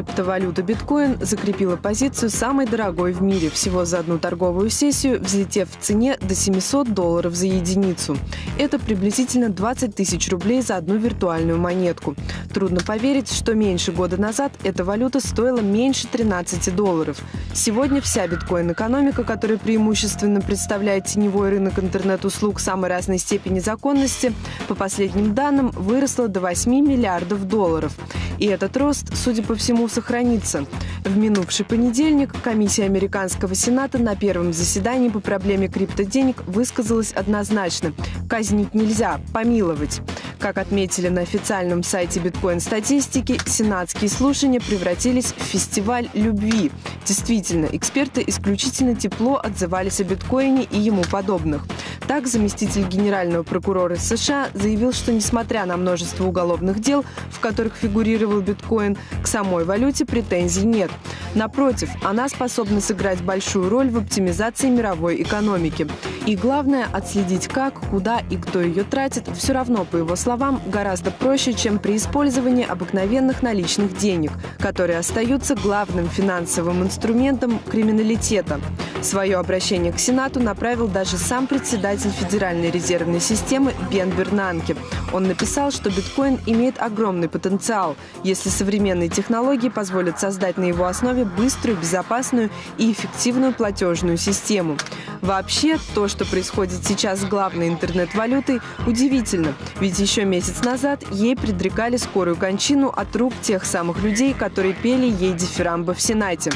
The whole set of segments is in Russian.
Криптовалюта биткоин закрепила позицию самой дорогой в мире, всего за одну торговую сессию, взлетев в цене до 700 долларов за единицу. Это приблизительно 20 тысяч рублей за одну виртуальную монетку. Трудно поверить, что меньше года назад эта валюта стоила меньше 13 долларов. Сегодня вся биткоин-экономика, которая преимущественно представляет теневой рынок интернет-услуг самой разной степени законности, по последним данным, выросла до 8 миллиардов долларов. И этот рост, судя по всему, сохранится. В минувший понедельник комиссия Американского Сената на первом заседании по проблеме криптоденег высказалась однозначно. Казнить нельзя, помиловать. Как отметили на официальном сайте биткоин-статистики, сенатские слушания превратились в фестиваль любви. Действительно, эксперты исключительно тепло отзывались о биткоине и ему подобных. Так, заместитель генерального прокурора США заявил, что несмотря на множество уголовных дел, в которых фигурировал биткоин, к самой валюте претензий нет. Напротив, она способна сыграть большую роль в оптимизации мировой экономики. И главное, отследить как, куда и кто ее тратит, все равно, по его словам, гораздо проще, чем при использовании обыкновенных наличных денег, которые остаются главным финансовым инструментом криминалитета. Свое обращение к Сенату направил даже сам председатель Федеральной резервной системы Бен Бернанке. Он написал, что биткоин имеет огромный потенциал, если современные технологии позволят создать на его основе быструю, безопасную и эффективную платежную систему. Вообще, то, что происходит сейчас с главной интернет-валютой, удивительно, ведь еще месяц назад ей предрекали скорую кончину от рук тех самых людей, которые пели ей дифирамбы в Сенате.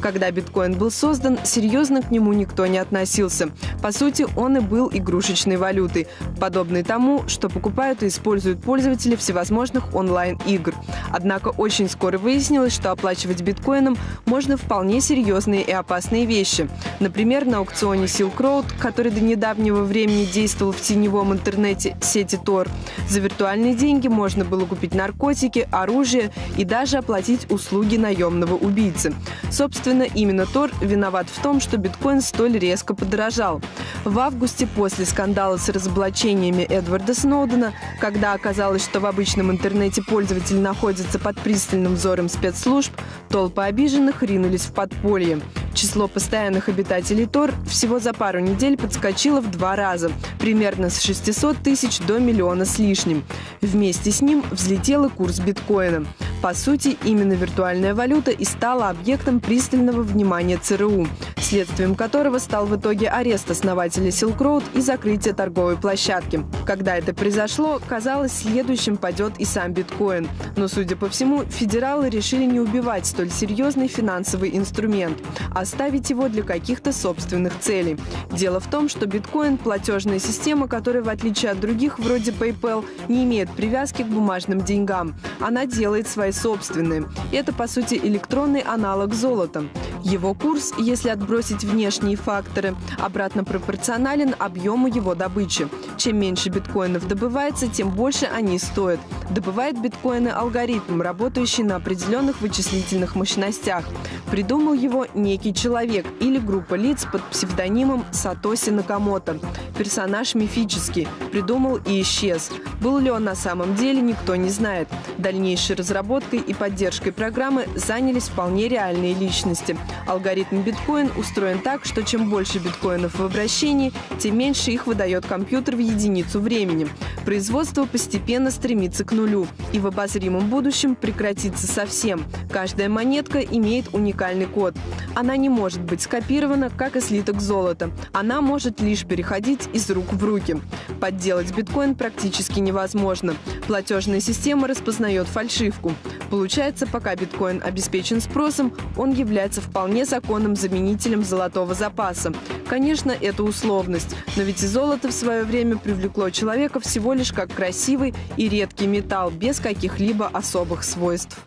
Когда биткоин был создан, серьезно к нему никто не относился. По сути, он и был игрушечной валютой, подобной тому, что покупают и используют пользователи всевозможных онлайн-игр. Однако очень скоро выяснилось, что оплачивать биткоином можно вполне серьезные и опасные вещи. Например, на аукционе Silk Road, который до недавнего времени действовал в теневом интернете сети Tor, за виртуальные деньги можно было купить наркотики, оружие и даже оплатить услуги наемного убийцы. Собственно, Собственно, именно Тор виноват в том, что биткоин столь резко подорожал. В августе, после скандала с разоблачениями Эдварда Сноудена, когда оказалось, что в обычном интернете пользователь находится под пристальным взором спецслужб, толпы обиженных ринулись в подполье. Число постоянных обитателей Тор всего за пару недель подскочило в два раза, примерно с 600 тысяч до миллиона с лишним. Вместе с ним взлетел и курс биткоина. По сути, именно виртуальная валюта и стала объектом пристального внимания ЦРУ, следствием которого стал в итоге арест основателя Silk Road и закрытие торговой площадки. Когда это произошло, казалось, следующим падет и сам биткоин. Но, судя по всему, федералы решили не убивать столь серьезный финансовый инструмент, а оставить его для каких-то собственных целей. Дело в том, что биткоин – платежная система, которая, в отличие от других, вроде PayPal, не имеет привязки к бумажным деньгам. Она делает свои собственные. Это, по сути, электронный аналог золота. Его курс, если отбросить внешние факторы, обратно пропорционален объему его добычи. Чем меньше биткоинов добывается, тем больше они стоят. Добывает биткоины алгоритм, работающий на определенных вычислительных мощностях. Придумал его некий человек или группа лиц под псевдонимом Сатоси Накамото. Персонаж мифический, придумал и исчез. Был ли он на самом деле, никто не знает. Дальнейшей разработкой и поддержкой программы занялись вполне реальные личности. Алгоритм биткоин устроен так, что чем больше биткоинов в обращении, тем меньше их выдает компьютер в единицу времени. Производство постепенно стремится к нулю и в обозримом будущем прекратится совсем. Каждая монетка имеет уникальный код. Она не может быть скопирована, как и слиток золота. Она может лишь переходить из рук в руки. Подделать биткоин практически невозможно. Платежная система распознает фальшивку. Получается, пока биткоин обеспечен спросом, он является вполне законным заменителем золотого запаса. Конечно, это условность, но ведь и золото в свое время привлекло человека всего лишь как красивый и редкий металл без каких-либо особых свойств.